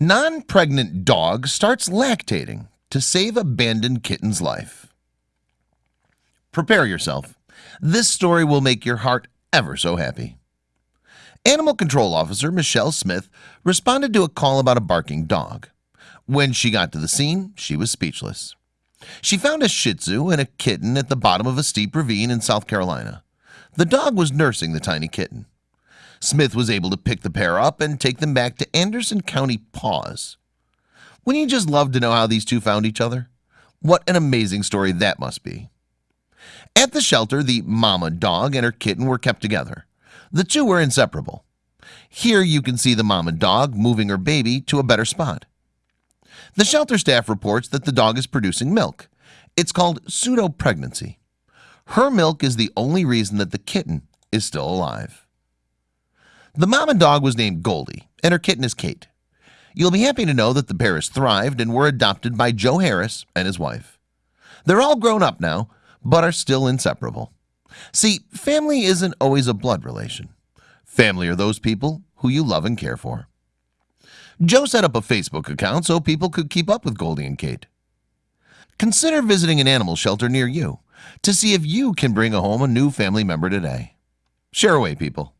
Non-pregnant dog starts lactating to save abandoned kitten's life. Prepare yourself. This story will make your heart ever so happy. Animal Control Officer Michelle Smith responded to a call about a barking dog. When she got to the scene, she was speechless. She found a Shih Tzu and a kitten at the bottom of a steep ravine in South Carolina. The dog was nursing the tiny kitten Smith was able to pick the pair up and take them back to Anderson County Paws. Wouldn't you just love to know how these two found each other? What an amazing story that must be. At the shelter the mama dog and her kitten were kept together. The two were inseparable. Here you can see the mama dog moving her baby to a better spot. The shelter staff reports that the dog is producing milk. It's called pseudo pregnancy Her milk is the only reason that the kitten is still alive the mom and dog was named Goldie and her kitten is Kate. You'll be happy to know that the pair has thrived and were adopted by Joe Harris and his wife. They're all grown up now, but are still inseparable. See family isn't always a blood relation. Family are those people who you love and care for. Joe set up a Facebook account so people could keep up with Goldie and Kate. Consider visiting an animal shelter near you to see if you can bring a home a new family member today. Share away people